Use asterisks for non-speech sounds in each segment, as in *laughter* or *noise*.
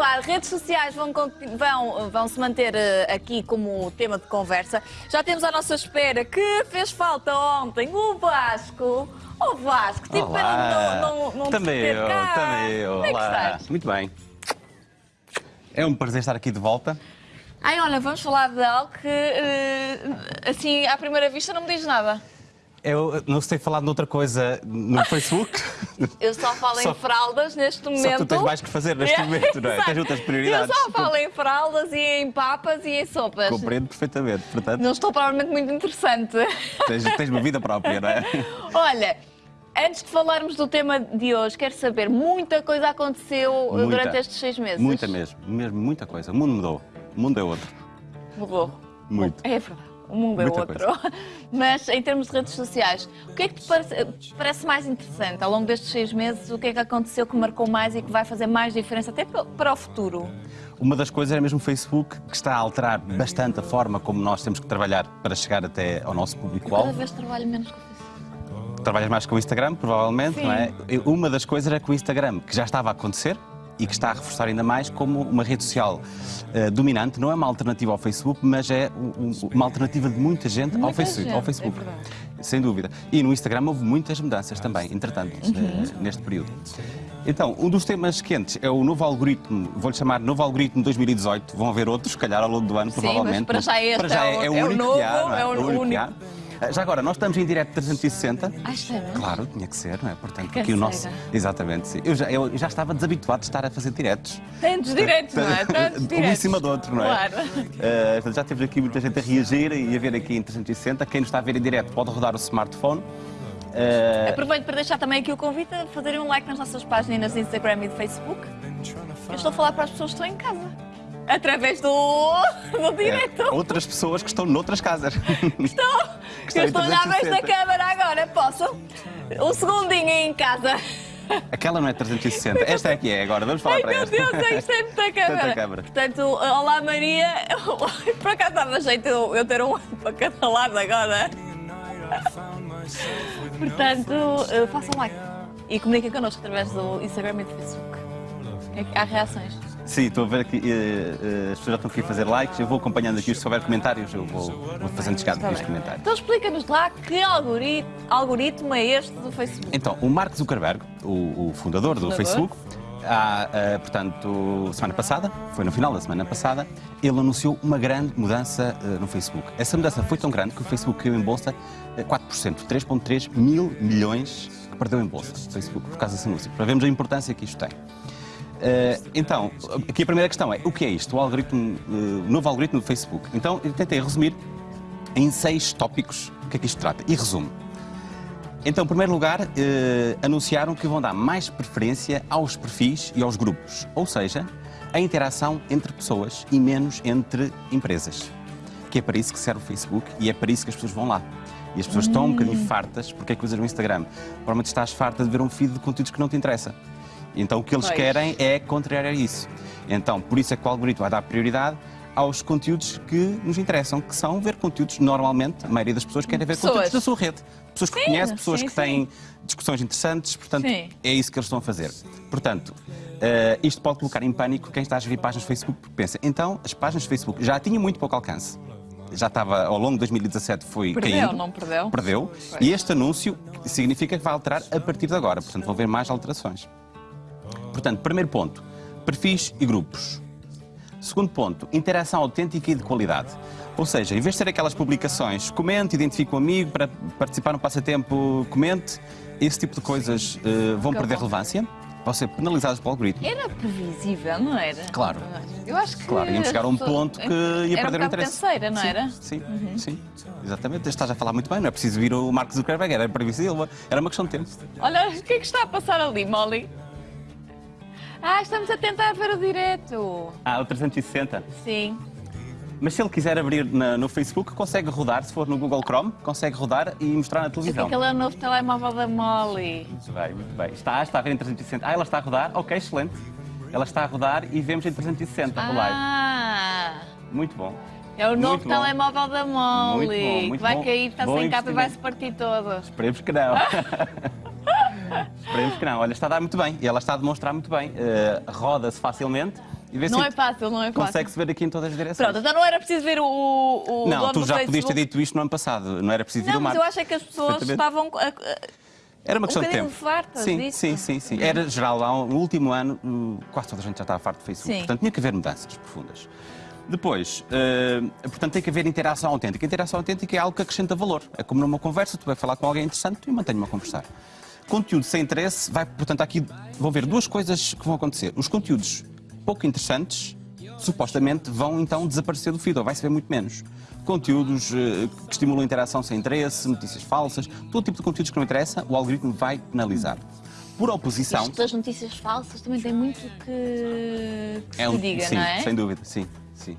As redes sociais vão, vão, vão se manter uh, aqui como tema de conversa. Já temos à nossa espera que fez falta ontem o Vasco. O Vasco, tipo, Olá. não, não, não também eu, cá. também eu. Como é que estás? Muito bem. É um prazer estar aqui de volta. Ai, olha, vamos falar de algo que, uh, assim, à primeira vista não me diz nada. Eu não sei falar de outra coisa no Facebook. Eu só falo Só- em fraldas neste momento. Só tu tens mais que fazer neste *laughs* momento, não é? Tens outras prioridades. Eu só falo em fraldas e em papas e em sopas. Compreendo perfeitamente. Portanto, Não estou provavelmente muito interessante. tens, tens uma vida própria, não é? *laughs* Olha, antes de falarmos do tema de hoje, quero saber, muita coisa aconteceu Muita. durante estes seis meses. Muita mesmo, mesmo, muita coisa. O mundo mudou. O mundo é outro. Mudou. Muito. É verdade. O mundo é Muita outro. *laughs* Mas em termos de redes sociais, o que é que te parece, parece mais interessante ao longo destes seis meses? O que é que aconteceu que marcou mais e que vai fazer mais diferença até pa- para o futuro? Uma das coisas é mesmo o Facebook, que está a alterar bastante a forma como nós temos que trabalhar para chegar até ao nosso Cada público-alvo. vez trabalho menos com o Facebook. Trabalhas mais com o Instagram, provavelmente, Sim. não é? Uma das coisas é que o Instagram, que já estava a acontecer e que está a reforçar ainda mais como uma rede social eh, dominante, não é uma alternativa ao Facebook, mas é um- um- uma alternativa de muita gente, ao, Muita Facebook, gente, ao Facebook. é. Sem dúvida. E no Instagram houve muitas mudanças também, entretanto, Uhum. eh, neste período. Então, um dos temas quentes é o novo algoritmo, vou-lhe chamar novo algoritmo 2018. Vão haver outros, se calhar, ao longo do ano, Sim, provavelmente. mas para já este para já é o- é, é o o único novo, há. não é o único Eh, Já agora, nós estamos em direto 360. Ah, mesmo? Claro, tinha que ser, não é? Portanto, Que aqui o nosso. Exatamente, sim. Eu já, eu já estava desabituado de estar a fazer diretos. Tantos direitos, não é? *laughs* Tantos Um em cima do outro, não é? Claro. Portanto, já temos aqui muita gente a reagir e a ver aqui em 360. Quem nos está a ver em direto pode rodar o smartphone. Eh, Aproveito para deixar também aqui o convite a fazerem um like nas nossas páginas Instagram e de Facebook. Eu estou a falar para as pessoas que estão em casa. Através do, do direto. outras pessoas que estão noutras casas. *laughs* Estou. estão Eu estou a olhar esta 360. câmara agora. Posso? Um segundinho em casa. Aquela não é 360. Esta é que é agora. Vamos falar Ai para meu esta. Deus, isto é muita *laughs* câmara. Câmara. Portanto, olá Maria. *laughs* Por acaso dava jeito eu eu ter um para cada lado agora. Portanto, eh, façam like e comuniquem connosco através do Instagram e do Facebook. É que Há reações. Sim, estou a ver aqui. eh, eh, as pessoas já estão aqui a fazer likes. Eu vou acompanhando aqui. Se houver comentários, eu vou, vou fazendo chegar aqui os comentários. Então explica-nos lá que algoritmo, algoritmo é este do Facebook. Então, o Mark Zuckerberg, o, o fundador do Fundador. Facebook, há, eh, portanto, semana passada, foi no final da semana passada, ele anunciou uma grande mudança eh, no Facebook. Essa mudança foi tão grande que o Facebook caiu em bolsa eh, 4%, 3,3 mil milhões que perdeu em bolsa o Facebook por causa desse anúncio, para vermos a importância que isto tem. Eh, então, aqui a primeira questão é, o que é isto? O, algoritmo, o novo algoritmo do Facebook. Então, eu tentei resumir em seis tópicos o que é que isto trata. E resumo. Então, em primeiro lugar, eh, anunciaram que vão dar mais preferência aos perfis e aos grupos, ou seja, a interação entre pessoas e menos entre empresas. Que é para isso que serve o Facebook e é para isso que as pessoas vão lá. E as pessoas estão um bocadinho fartas, porque é que usam o Instagram? Provavelmente estás farta de ver um feed de conteúdos que não te interessa. Então o que eles Pois. querem é contrariar isso. Então, por isso é que o algoritmo vai dar prioridade aos conteúdos que nos interessam, que são ver conteúdos normalmente, a maioria das pessoas querem ver Pessoas. conteúdos da sua rede. Pessoas que Sim, conhecem, pessoas sim, que têm discussões interessantes, portanto, Sim. é isso que eles estão a fazer. Portanto, eh, isto pode colocar em pânico quem está a gerir páginas do Facebook, porque pensa, então, as páginas do Facebook já tinham muito pouco alcance. Já estava, ao longo de 2017, foi Perdeu, caindo. não perdeu? Perdeu. E este anúncio significa que vai alterar a partir de agora. Portanto, vão haver mais alterações. Portanto, primeiro ponto, perfis e grupos. Segundo ponto, interação autêntica e de qualidade. Ou seja, em vez de ser aquelas publicações, comente, identifique um amigo para participar no passatempo, comente, esse tipo de coisas eh, vão perder relevância, vão ser penalizadas pelo algoritmo. Era previsível, não era? Claro. Eu acho que. Claro, íamos chegar a um ponto que ia era perder um o interesse. canseira, não sim, era? Uhum. Sim, sim, exatamente. Estás a falar muito bem, não é preciso vir o Mark Zuckerberg, era previsível, era uma questão de tempo. Olha, o que é que está a passar ali, Molly? Ah, estamos a tentar ver o direto. Ah, o 360. Sim. Mas se ele quiser abrir na- no Facebook, consegue rodar, se for no Google Chrome, consegue rodar e mostrar na televisão. que ele é o novo telemóvel da Molly. Muito bem, muito bem. Está, está a ver em 360. Ah, ela está a rodar? Ok, excelente. Ela está a rodar e vemos em 360 o live. Ah! Muito bom. É o novo Muito bom. telemóvel da Molly. Muito bom, muito que vai bom. cair, está sem capa e vai se partir todo. Esperemos que não. *laughs* Esperemos que não. Olha, está a dar muito bem. E ela está a demonstrar muito bem. Eh, Roda-se facilmente E vê Não se é fácil, não é fácil. Consegue-se ver aqui em todas as direções. Pronto, então não era preciso ver o, o não, tu já Facebook. podias ter dito isto no ano passado. Não era preciso vir Não, o mas Marco. eu acho é que as pessoas estavam... a- a- Era uma um questão de bocadinho tempo. fartas sim, disso. sim, sim, sim. Era geral, lá no último ano, quase toda a gente já estava farto do Facebook. Sim. Portanto, tinha que haver mudanças profundas. Depois, eh, portanto, tem que haver interação autêntica. Interação autêntica é algo que acrescenta valor. É como numa conversa, tu vai falar com alguém interessante e mantém-me a conversar. Conteúdo sem interesse, vai, portanto, aqui vão ver duas coisas que vão acontecer. Os conteúdos pouco interessantes, supostamente, vão então desaparecer do feed, ou vai-se ver muito menos. Conteúdos eh, que estimulam interação sem interesse, notícias falsas, todo tipo de conteúdos que não interessa, o algoritmo vai penalizar. Por oposição. Isto das notícias falsas também tem muito que, que se um- diga, sim, não é? sem dúvida, sim, sim.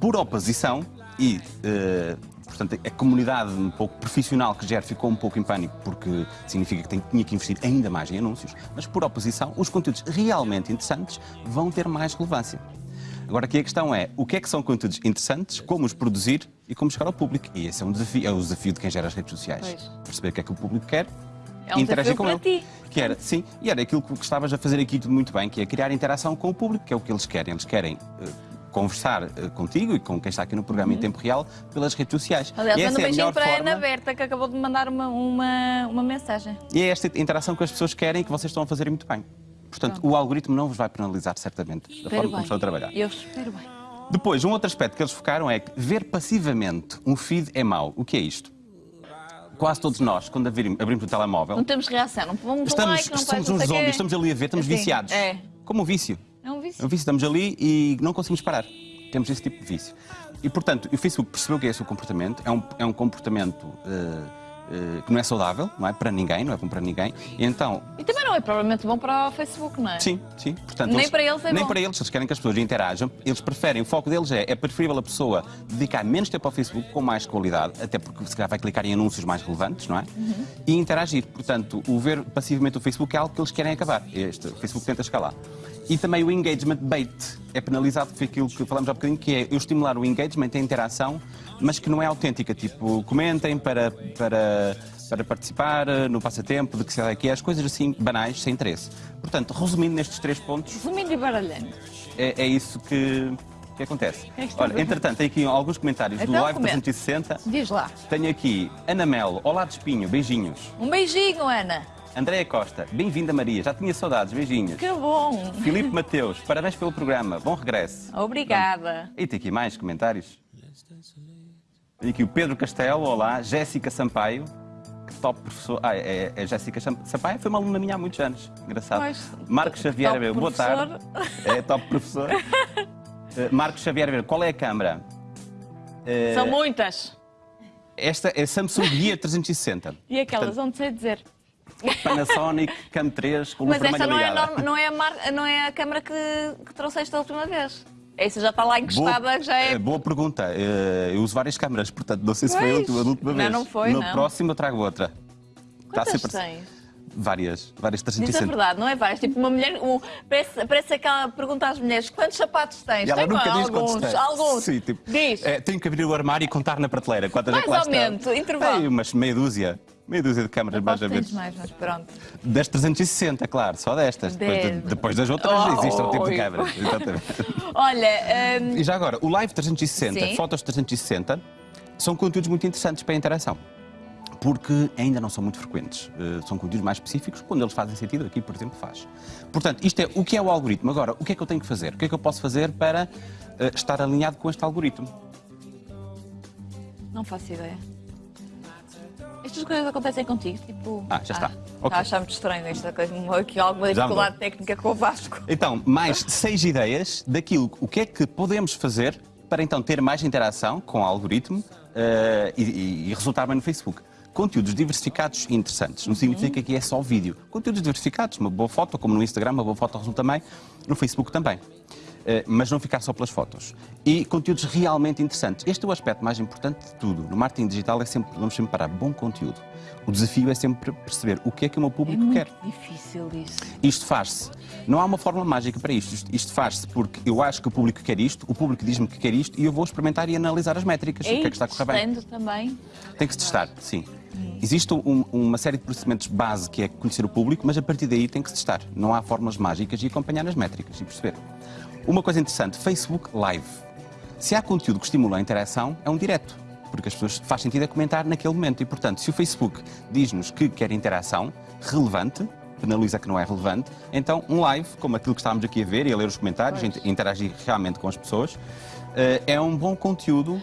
Por oposição e, eh, portanto, a comunidade um pouco profissional que gera ficou um pouco em pânico porque significa que tem- tinha que investir ainda mais em anúncios, mas por oposição, os conteúdos realmente interessantes vão ter mais relevância. Agora aqui a questão é, o que é que são conteúdos interessantes, como os produzir e como chegar ao público? E esse é um desafio, é o desafio de quem gera as redes sociais. Pois. Perceber o que é que o público quer É um e interagir com ele. ti. Que era, sim, e era aquilo que estavas a fazer aqui tudo muito bem, que é criar interação com o público, que é o que eles querem. Eles querem eh, conversar eh, contigo e com quem está aqui no programa em tempo real pelas redes sociais. Uhum. Aliás, manda um é beijinho melhor para a Ana Berta, que acabou de mandar uma, uma, uma mensagem. e é esta interação que as pessoas querem e que vocês estão a fazer muito bem. Portanto, o algoritmo não vos vai penalizar certamente da forma como estão a trabalhar. Eu espero bem. Depois, um outro aspecto que eles focaram é que ver passivamente um feed é mau. O que é isto? Quase todos nós, quando abrimos, o telemóvel, Não temos reação, não vamos estamos, like, não somos uns zombies, estamos ali a ver, estamos Assim, viciados. É. Como um vício. É um É um vício. estamos ali e não conseguimos parar. Temos esse tipo de vício. E, portanto, o Facebook percebeu que é esse o comportamento. É um, é um comportamento eh, eh, que não é saudável, não é para ninguém, não é bom para ninguém. E então, E também não é provavelmente bom para o Facebook, não é? sim, sim. Portanto, Nem para eles é Nem bom. para eles, eles querem que as pessoas interajam. Eles preferem, o foco deles é, é preferível a pessoa dedicar menos tempo ao Facebook com mais qualidade, até porque se calhar vai clicar em anúncios mais relevantes, não é? Uhum. E interagir. Portanto, o ver passivamente o Facebook é algo que eles querem acabar. Este, o Facebook tenta escalar. E também o engagement bait é penalizado, foi aquilo que falamos há bocadinho, que é eu estimular o engagement, a interação, mas que não é autêntica. Tipo, comentem para, para, para participar eh, no passatempo, de que sei lá que é, as coisas assim banais, sem interesse. Portanto, resumindo nestes três pontos, Resumindo e baralhando. é, é isso que, que acontece. É Olha, entretanto, tem aqui alguns comentários do Então, Live comenta. 360. Diz lá. Tenho aqui Ana Melo, Olá de Espinho, beijinhos. Um beijinho, Ana. Andréia Costa, bem-vinda Maria, já tinha saudades, beijinhos. Que bom. Filipe Mateus, parabéns pelo programa, bom regresso. Obrigada. E tem aqui mais comentários. Tem aqui o Pedro Castelo, olá, Jéssica Sampaio, que top professor. Ah, é, é Jéssica Sam- Sampaio, foi uma aluna minha há muitos anos, engraçado. Pois, Marcos Xavier, meu, boa tarde. É top professor. *laughs* Eh, Marcos Xavier, qual é a câmara? Eh, São muitas. Esta é Samsung Guia 360. E aquelas, onde sei dizer. Panasonic Cam 3 com luz Mas esta não é, norma- não, é mar- não é a câmara que, que trouxeste a última vez. Essa já está lá encostada, que já é. eh, boa pergunta. Eh, Eu uso várias câmaras, portanto não sei se foi a Pois. última, a última Não, vez. não foi, No não. próximo eu trago outra. Está Quantas sempre- tens? Várias, várias Diz a 360. verdade, não é várias. Tipo, uma mulher. um- parece, parece aquela pergunta às mulheres: quantos sapatos tens? E ela Tenho nunca diz alguns, quantos tem. alguns. Sim, tipo, Diz. eh, tenho que abrir o armário e contar na prateleira. Quantas é Mais que lá ou menos, intervalo. Tem umas meia dúzia. Meia dúzia de câmaras, mais tens menos. mais, mas pronto. Das 360, claro, só destas. Depois, de- depois das outras Oh, existem outro tipo de câmaras. *laughs* Exatamente. Olha, hum, E já agora, o Live 360, Sim. Fotos 360, são conteúdos muito interessantes para a interação. Porque ainda não são muito frequentes. Eh, são conteúdos mais específicos, quando eles fazem sentido, aqui, por exemplo, faz. Portanto, isto é o que é o algoritmo. Agora, o que é que eu tenho que fazer? O que é que eu posso fazer para eh, estar alinhado com este algoritmo? não faço ideia. Estas coisas acontecem contigo, tipo. Ah, já está. Está Ok. a achar muito estranho esta coisa, aqui alguma dificuldade técnica com o Vasco. Então, mais seis ideias daquilo, o que é que podemos fazer para então ter mais interação com o algoritmo eh, e, e- e resultar bem no Facebook. Conteúdos diversificados e interessantes. Não significa que é só vídeo. Conteúdos diversificados, uma boa foto, como no Instagram, uma boa foto resulta bem, no Facebook também. Eh, mas não ficar só pelas fotos. E conteúdos realmente interessantes. Este é o aspecto mais importante de tudo. No marketing digital é sempre, vamos sempre parar, bom conteúdo. O desafio é sempre perceber o que é que o meu É público muito quer. difícil isso. Isto faz-se. Não há uma fórmula mágica para isto. Isto, faz-se porque eu acho que o público quer isto, o público diz-me que quer isto e eu vou experimentar e analisar as métricas. o que é que está a correr bem? também. Tem que se testar, sim. Existe um- uma série de procedimentos base que é conhecer o público, mas a partir daí tem que se testar. Não há fórmulas mágicas e acompanhar as métricas e perceber. Uma coisa interessante, Facebook Live. Se há conteúdo que estimula a interação, é um direto, porque as pessoas faz sentido a comentar naquele momento. E, portanto, se o Facebook diz-nos que quer interação relevante, penaliza que não é relevante, então um live, como aquilo que estávamos aqui a ver e a ler os comentários, Pois. interagir realmente com as pessoas, eh, é um bom conteúdo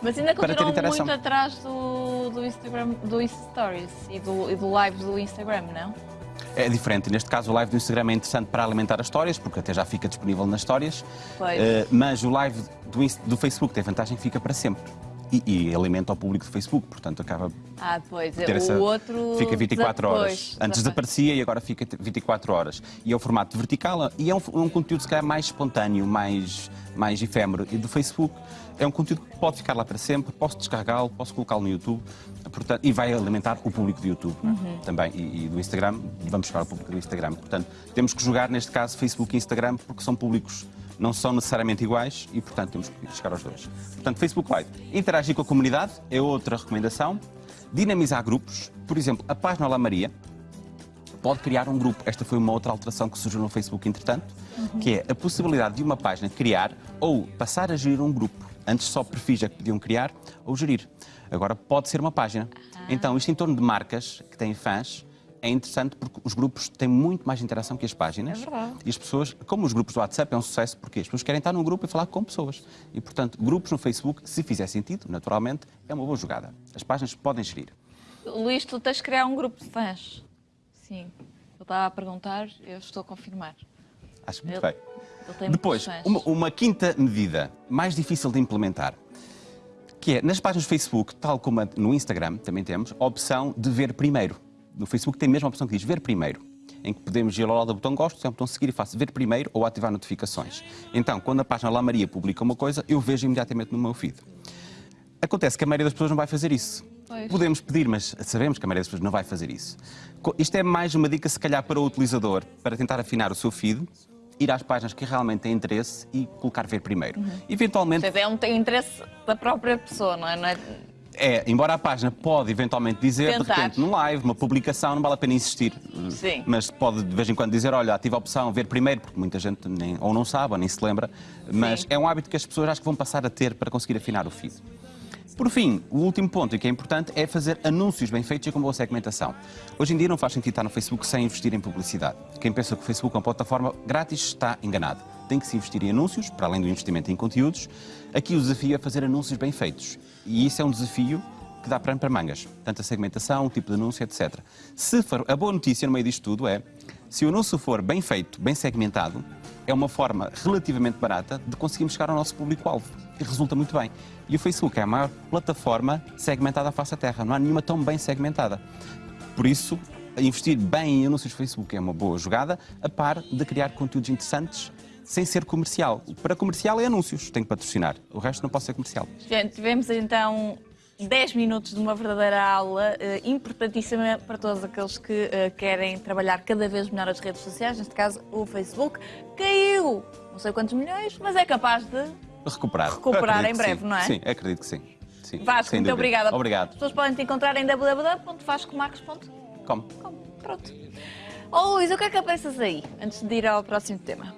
Mas ainda continuam muito atrás do, do Instagram, do Stories e do, e do live do Instagram, não? É diferente. Neste caso, o live do Instagram é interessante para alimentar as histórias, porque até já fica disponível nas histórias. Pois. Eh, mas o live do, do Facebook tem vantagem que fica para sempre. E, e alimenta o público do Facebook, portanto acaba Ah, pois. ter o essa. outro. Fica 24 horas. Pois, Antes desaparecia e agora fica 24 horas. E é o formato vertical e é um, um conteúdo, se calhar, mais espontâneo, mais, mais efêmero. E do Facebook é um conteúdo que pode ficar lá para sempre, posso descarregá-lo, posso colocá-lo no YouTube portanto, e vai alimentar o público do YouTube é? Uhum. também. E, e do Instagram, vamos buscar o público do Instagram. Portanto, temos que jogar, neste caso, Facebook e Instagram, porque são públicos. Não são necessariamente iguais e, portanto, temos que chegar aos dois. Portanto, Facebook Live. Interagir com a comunidade é outra recomendação. Dinamizar grupos. Por exemplo, a página Olá Maria, pode criar um grupo. Esta foi uma outra alteração que surgiu no Facebook, entretanto, que é a possibilidade de uma página criar ou passar a gerir um grupo. Antes só perfis é que podiam criar ou gerir. Agora pode ser uma página. Então, isto em torno de marcas que têm fãs é interessante porque os grupos têm muito mais interação que as páginas. É verdade. E as pessoas, como os grupos do WhatsApp é um sucesso, porque as pessoas querem estar num grupo e falar com pessoas. E, portanto, grupos no Facebook, se fizer sentido, naturalmente, é uma boa jogada. As páginas podem gerir. Luís, tu tens de criar um grupo de fãs. Sim. Eu estava a perguntar, eu estou a confirmar. Acho muito Ele- bem. Depois, uma, uma quinta medida, mais difícil de implementar, que é, nas páginas do Facebook, tal como no Instagram, também temos, a opção de ver primeiro. No Facebook tem mesmo a opção que diz ver primeiro, em que podemos ir ao lado do botão gosto, tem o botão seguir e faço ver primeiro ou ativar notificações. Então, quando a página Lá Maria publica uma coisa, eu vejo imediatamente no meu feed. Acontece que a maioria das pessoas não vai fazer isso. Pois. Podemos pedir, mas sabemos que a maioria das pessoas não vai fazer isso. Isto é mais uma dica, se calhar, para o utilizador, para tentar afinar o seu feed, ir às páginas que realmente têm interesse e colocar ver primeiro. Eventualmente, Portanto, é um tem interesse da própria pessoa, não é? Não é- é, embora a página pode eventualmente dizer, de Tentar. repente, num live, uma publicação, não vale a pena insistir. Sim. Mas pode de vez em quando dizer, olha, ativa a opção ver primeiro, porque muita gente nem, ou não sabe ou nem se lembra. Mas Sim. é um hábito que as pessoas acho que vão passar a ter para conseguir afinar o feed. Por fim, o último ponto e que é importante é fazer anúncios bem feitos e com boa segmentação. Hoje em dia não faz sentido estar no Facebook sem investir em publicidade. Quem pensa que o Facebook é uma plataforma grátis está enganado. Tem que se investir em anúncios, para além do investimento em conteúdos. Aqui o desafio é fazer anúncios bem feitos. E isso é um desafio que dá pano para mangas. Tanto a segmentação, o tipo de anúncio, etc. Se for, a boa notícia no meio disto tudo é, se o anúncio for bem feito, bem segmentado, é uma forma relativamente barata de conseguirmos chegar ao nosso público-alvo. E resulta muito bem. E o Facebook é a maior plataforma segmentada à face da Terra. Não há nenhuma tão bem segmentada. Por isso, investir bem em anúncios Facebook é uma boa jogada, a par de criar conteúdos interessantes sem ser comercial. Para comercial é anúncios, tem que patrocinar. O resto não pode ser comercial. Gente, tivemos então 10 minutos de uma verdadeira aula eh, importantíssima para todos aqueles que eh, querem trabalhar cada vez melhor as redes sociais, neste caso o Facebook. Caiu não sei quantos milhões, mas é capaz de. Recuperar. Recuperar em breve, sim. não é? Sim, acredito que sim. sim Vasco, muito obrigada. As Obrigado. pessoas podem te encontrar em www.vascomarcos.com. Pronto. Oh, Luís, o que é que pensas aí, antes de ir ao próximo tema?